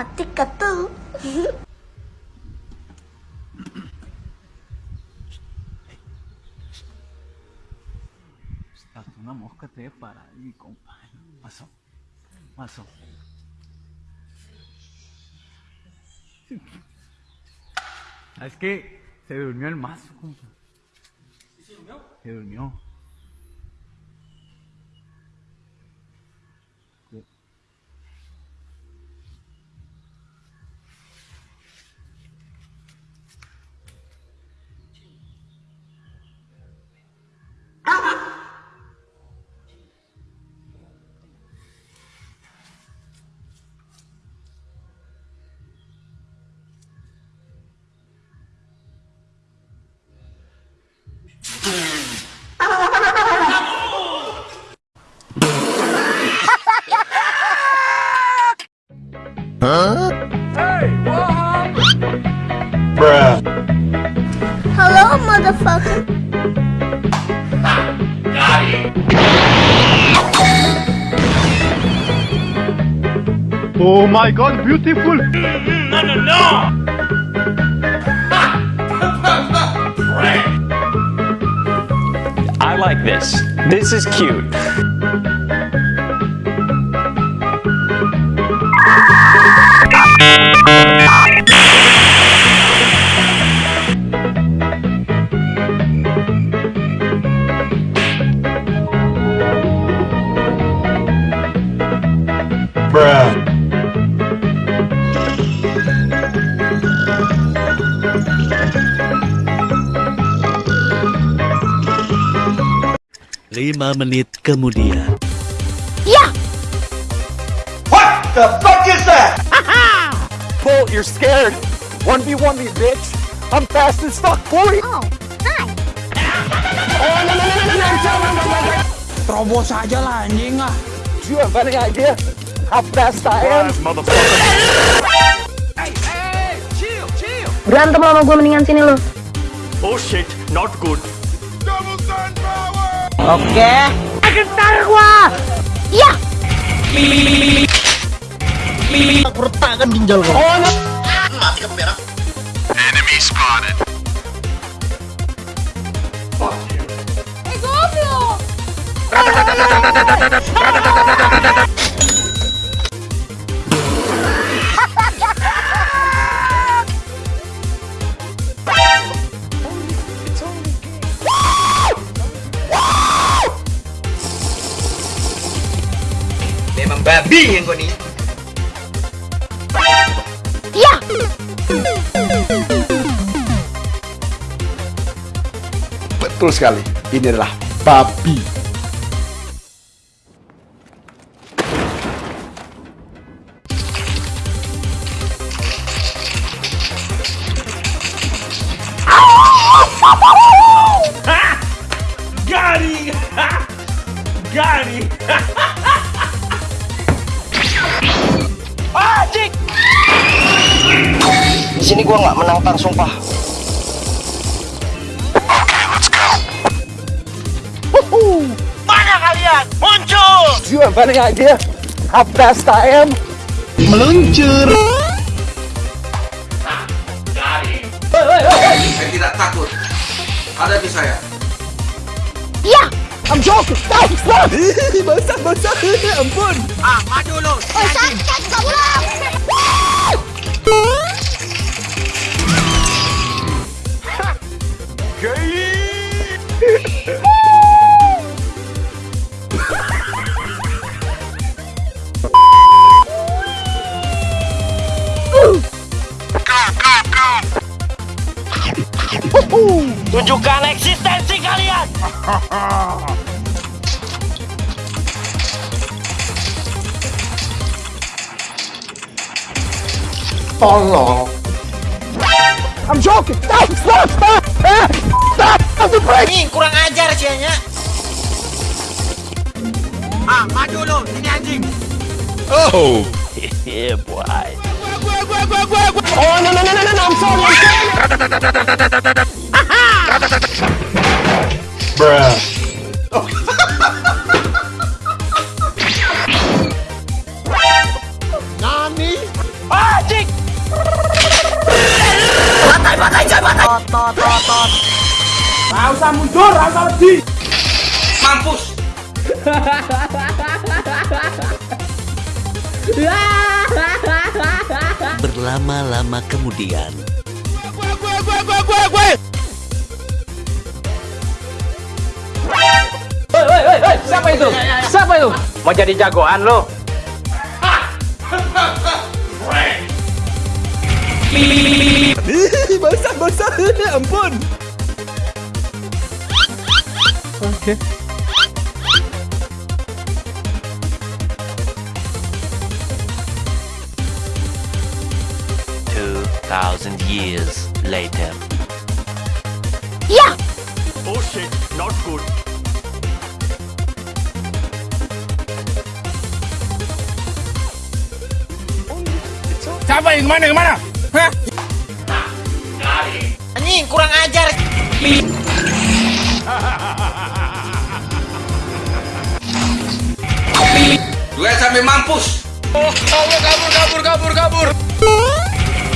matica. Hasta una mosca te debe parar, mi compa. Pasó, pasó. Es que se durmió el mazo, compa. ¿Se durmió? Se durmió. Huh? Hey, what happened? Bruh. Hello, motherfucker. Oh my god, beautiful! No, no, no! I like this. This is cute. Lima menit kemudian. Bull, you're scared. 1v1 me, bitch. I'm fast as fuck, boy. Oh, hi. Terobos aja lah anjing ah. Do you have any idea how fast I am? Berantem sama gue mendingan sini lu. Oh shit, not good. Iya. Eh, Betul sekali, ini adalah babi. Garing. Garing. sini gua nggak menang tar sumpah. Mana kalian? Muncul. You have any idea how fast I am? Saya tidak takut. Hadapi saya. Iya. I'm joking. Stop, stop. basah, basah. Ampun. Ah, maju lu. Sakit goblok. Eksistensi kalian. I'm joking. Stop, stop, stop. Stop. Stop the break. Nih, kurang ajar sianya. Ah, maju lu. Sini anjing. Yeah, boy. Oh, no. I'm sorry. I'm sorry. Anjing. Mampus. Berlama-lama kemudian, Siapa itu? Siapa itu? Mau jadi jagoan lo? basah basah ampun oke Two thousand years later. Yeah! Oh shit, not good. Siapa yang ke mana ke mana? Hah? Anjing kurang ajar. Duet sampai mampus. Oh, kabur kabur kabur kabur kabur.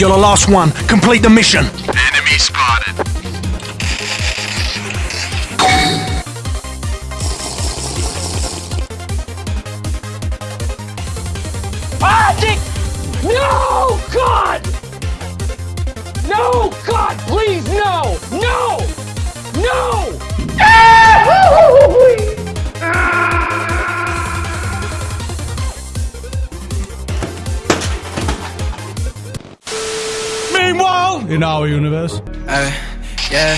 You're the last one. Complete the mission. In our universe. Uh, yeah.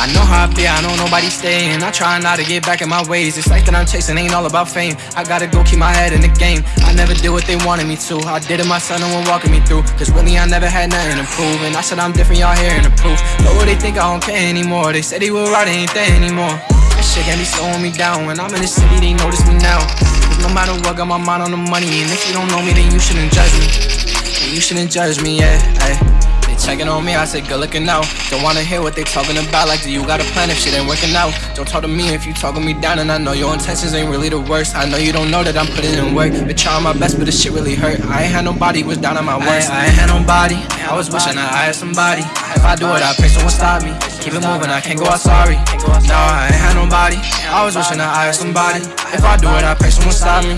I know how I be, I know nobody staying. I try not to get back in my ways. It's like that I'm chasing ain't all about fame. I gotta go keep my head in the game. I never did what they wanted me to. I did it myself, no one walking me through. Cause really, I never had nothing to prove. And I said I'm different, y'all hearing the proof. But what they think I don't care anymore. They said they were right, ain't there anymore. That shit got me slowing me down. When I'm in the city, they notice me now. No matter what, got my mind on the money. And if you don't know me, then you shouldn't judge me. You shouldn't judge me, yeah. Ay. Checking on me, I said good looking out. Don't wanna hear what they talking about. Like, do you got a plan if shit ain't working out? Don't talk to me if you talking me down, and I know your intentions ain't really the worst. I know you don't know that I'm putting in work. Been trying my best, but this shit really hurt. I ain't had nobody was down on my worst. I, I ain't had nobody. I was wishing that I had somebody. If I do it, I pray someone stop me. Keep it moving, I can't go out sorry. No, I ain't had nobody. I was wishing that I had somebody. If I do it, I pray someone stop me.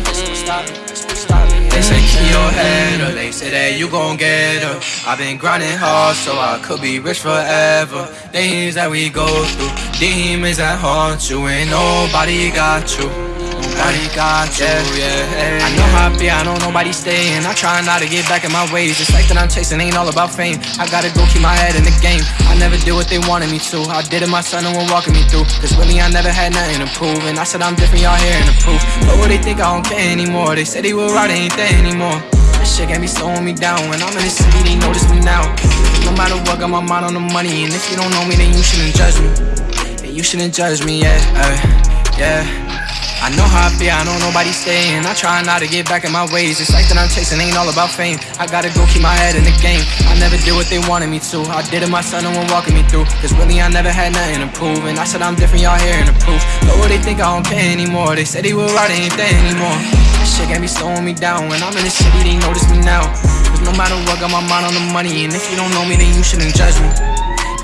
They say keep your head up, they say that you gon' get up. I've been grinding hard so I could be rich forever. Things that we go through, demons that haunt you, Ain't nobody got you. Nobody got you, yeah. I know how I be, I know nobody staying. I try not to get back in my ways. It's like that I'm chasing, ain't all about fame. I gotta go keep my head in the game. I never did what they wanted me to. I did it my myself, no one walking me through. Cause really, I never had nothing to prove. And I said I'm different, y'all hearing the proof. But what they think I don't care anymore. They said they were right, ain't there anymore. This shit got me slowing me down. When I'm in the city, they notice me now. No matter what, got my mind on the money. And if you don't know me, then you shouldn't judge me. Then you shouldn't judge me, yeah, uh, yeah. I know how I be, I know nobody staying. I try not to get back in my ways. It's like that I'm chasing, ain't all about fame. I gotta go keep my head in the game. I never did what they wanted me to. I did it myself, no one walking me through. Cause really, I never had nothing to prove. And I said I'm different, y'all hearing the proof. But what they think I don't care anymore. They said they were right, ain't there anymore. This shit got me slowing me down. When I'm in the city, they notice me now. Cause no matter what, got my mind on the money. And if you don't know me, then you shouldn't judge me.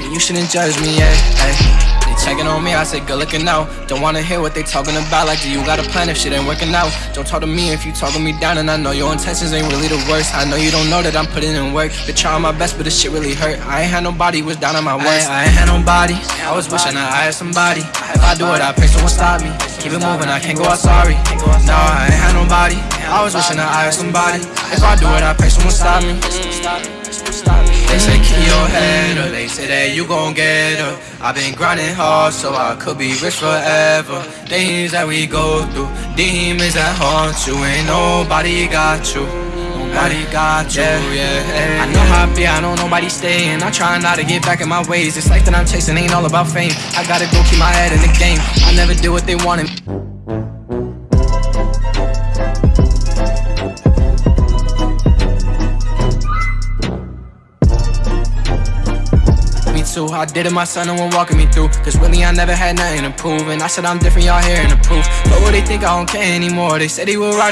Then you shouldn't judge me, yeah. Ay. Checking on me, I said good looking out. Don't wanna hear what they talking about. Like, do you got a plan if shit ain't working out? Don't talk to me if you talking me down, and I know your intentions ain't really the worst. I know you don't know that I'm putting in work. Been trying my best, but this shit really hurt. I ain't had nobody was down on my worst. I, I ain't had nobody. I was wishing I had somebody. If I do it, I pray someone stop me. Keep it moving, I can't go out sorry. No, I ain't had nobody. I was wishing I had somebody. If I do it, I pray someone stop me. They say your head up, they say that you gon' get up. I've been grinding hard so I could be rich forever. Things that we go through, demons that haunt you, ain't nobody got you. Nobody got you, yeah. I know how I be, I know nobody staying. I try not to get back in my ways. It's life that I'm chasing, ain't all about fame. I gotta go keep my head in the game. I never did what they wanted. Too. I did it my myself, no one walking me through. Cause really, I never had nothing to prove. And I said I'm different, y'all hearing the proof. But what they think I don't care anymore? They said he would ride.